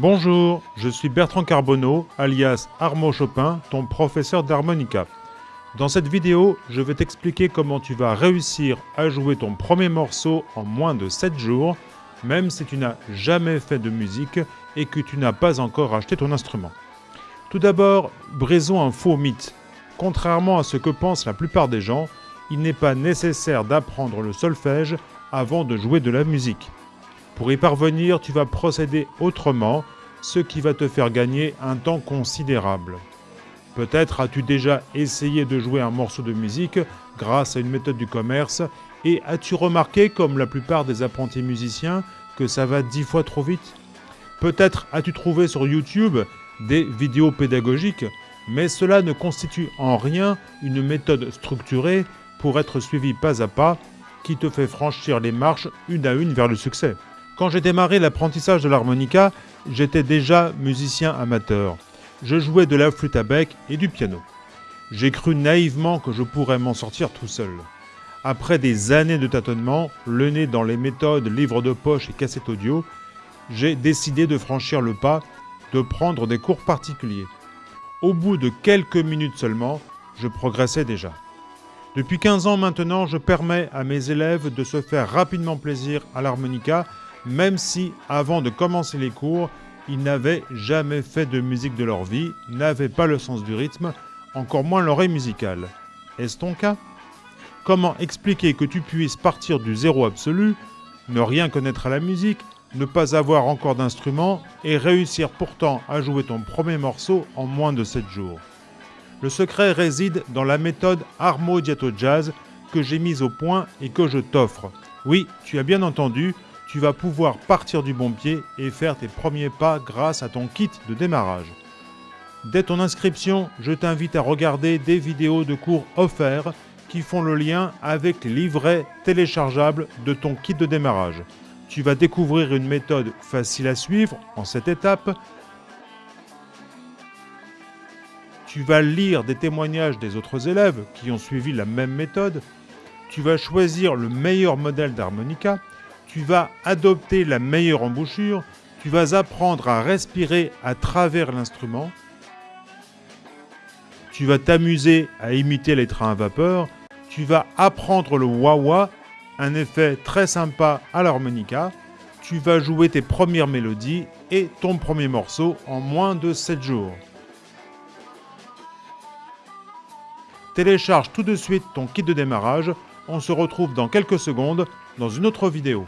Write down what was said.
Bonjour, je suis Bertrand Carbonneau, alias Armo Chopin, ton professeur d'harmonica. Dans cette vidéo, je vais t'expliquer comment tu vas réussir à jouer ton premier morceau en moins de 7 jours, même si tu n'as jamais fait de musique et que tu n'as pas encore acheté ton instrument. Tout d'abord, brisons un faux mythe. Contrairement à ce que pensent la plupart des gens, il n'est pas nécessaire d'apprendre le solfège avant de jouer de la musique. Pour y parvenir, tu vas procéder autrement, ce qui va te faire gagner un temps considérable. Peut-être as-tu déjà essayé de jouer un morceau de musique grâce à une méthode du commerce et as-tu remarqué, comme la plupart des apprentis musiciens, que ça va dix fois trop vite? Peut-être as-tu trouvé sur YouTube des vidéos pédagogiques, mais cela ne constitue en rien une méthode structurée pour être suivie pas à pas qui te fait franchir les marches une à une vers le succès. Quand j'ai démarré l'apprentissage de l'harmonica, j'étais déjà musicien amateur. Je jouais de la flûte à bec et du piano. J'ai cru naïvement que je pourrais m'en sortir tout seul. Après des années de tâtonnement, le nez dans les méthodes livres de poche et cassettes audio, j'ai décidé de franchir le pas, de prendre des cours particuliers. Au bout de quelques minutes seulement, je progressais déjà. Depuis 15 ans maintenant, je permets à mes élèves de se faire rapidement plaisir à l'harmonica même si, avant de commencer les cours, ils n'avaient jamais fait de musique de leur vie, n'avaient pas le sens du rythme, encore moins l'oreille musicale. Est-ce ton cas? Comment expliquer que tu puisses partir du zéro absolu, ne rien connaître à la musique, ne pas avoir encore d'instrument et réussir pourtant à jouer ton premier morceau en moins de 7 jours? Le secret réside dans la méthode Armo Diato Jazz que j'ai mise au point et que je t'offre. Oui, tu as bien entendu, tu vas pouvoir partir du bon pied et faire tes premiers pas grâce à ton kit de démarrage. Dès ton inscription, je t'invite à regarder des vidéos de cours offerts qui font le lien avec les livrets téléchargeables de ton kit de démarrage. Tu vas découvrir une méthode facile à suivre en cette étape. Tu vas lire des témoignages des autres élèves qui ont suivi la même méthode. Tu vas choisir le meilleur modèle d'harmonica tu vas adopter la meilleure embouchure, tu vas apprendre à respirer à travers l'instrument, tu vas t'amuser à imiter les trains à vapeur, tu vas apprendre le wah-wah, un effet très sympa à l'harmonica, tu vas jouer tes premières mélodies et ton premier morceau en moins de 7 jours. Télécharge tout de suite ton kit de démarrage, on se retrouve dans quelques secondes dans une autre vidéo.